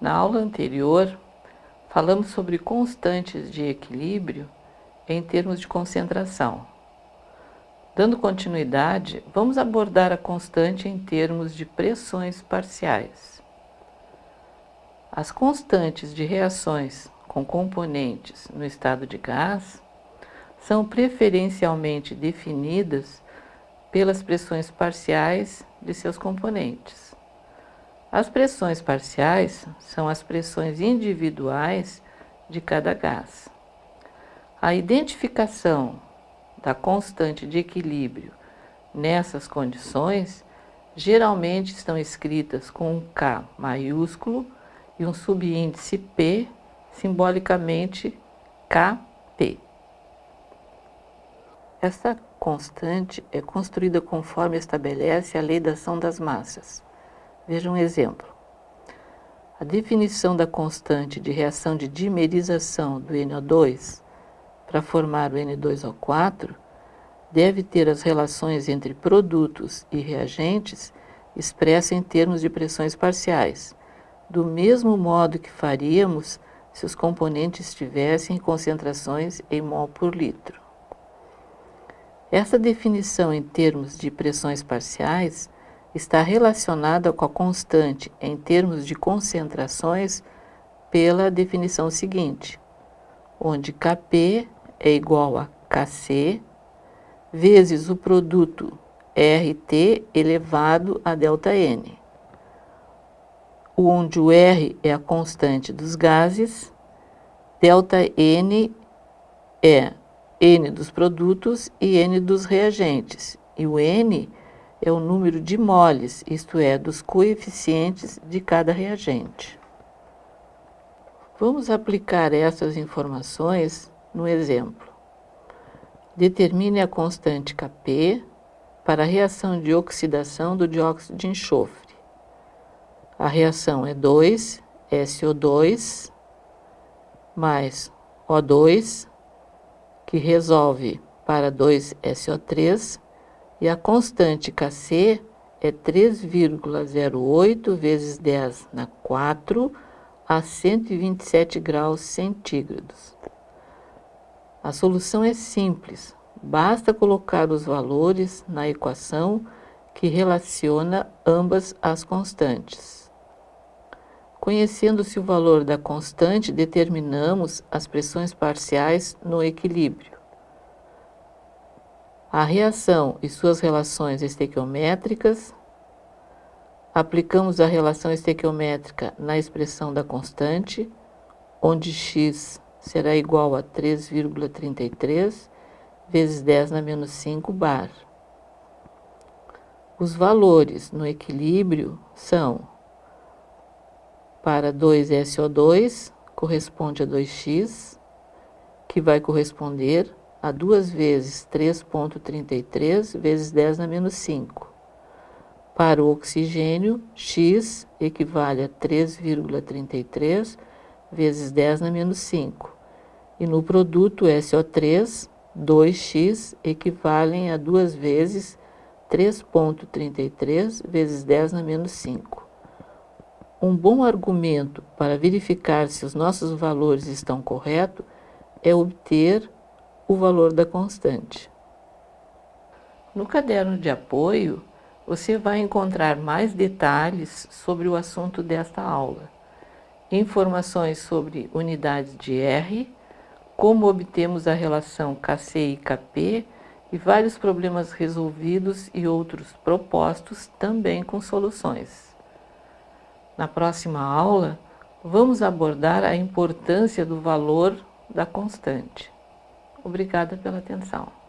Na aula anterior, falamos sobre constantes de equilíbrio em termos de concentração. Dando continuidade, vamos abordar a constante em termos de pressões parciais. As constantes de reações com componentes no estado de gás são preferencialmente definidas pelas pressões parciais de seus componentes. As pressões parciais são as pressões individuais de cada gás. A identificação da constante de equilíbrio nessas condições geralmente estão escritas com um K maiúsculo e um subíndice P, simbolicamente Kp. Essa constante é construída conforme estabelece a lei da ação das massas. Veja um exemplo. A definição da constante de reação de dimerização do NO2 para formar o N2O4 deve ter as relações entre produtos e reagentes expressas em termos de pressões parciais, do mesmo modo que faríamos se os componentes estivessem em concentrações em mol por litro. Essa definição em termos de pressões parciais está relacionada com a constante em termos de concentrações pela definição seguinte, onde Kp é igual a Kc vezes o produto RT elevado a ΔN, onde o R é a constante dos gases, ΔN é N dos produtos e N dos reagentes. E o N é o número de moles, isto é, dos coeficientes de cada reagente. Vamos aplicar essas informações no exemplo. Determine a constante Kp para a reação de oxidação do dióxido de enxofre. A reação é 2, SO2, mais O2 que resolve para 2SO3 e a constante Kc é 3,08 vezes 10 na 4 a 127 graus centígrados. A solução é simples, basta colocar os valores na equação que relaciona ambas as constantes. Conhecendo-se o valor da constante, determinamos as pressões parciais no equilíbrio. A reação e suas relações estequiométricas. Aplicamos a relação estequiométrica na expressão da constante, onde x será igual a 3,33 vezes 10 na menos 5 bar. Os valores no equilíbrio são para 2SO2 corresponde a 2x, que vai corresponder a 2 vezes 3,33 vezes 10 na menos 5. Para o oxigênio, x equivale a 3,33 vezes 10 na menos 5. E no produto SO3, 2x equivalem a 2 vezes 3,33 vezes 10 na menos 5. Um bom argumento para verificar se os nossos valores estão corretos é obter o valor da constante. No caderno de apoio, você vai encontrar mais detalhes sobre o assunto desta aula. Informações sobre unidades de R, como obtemos a relação Kc e Kp e vários problemas resolvidos e outros propostos também com soluções. Na próxima aula, vamos abordar a importância do valor da constante. Obrigada pela atenção.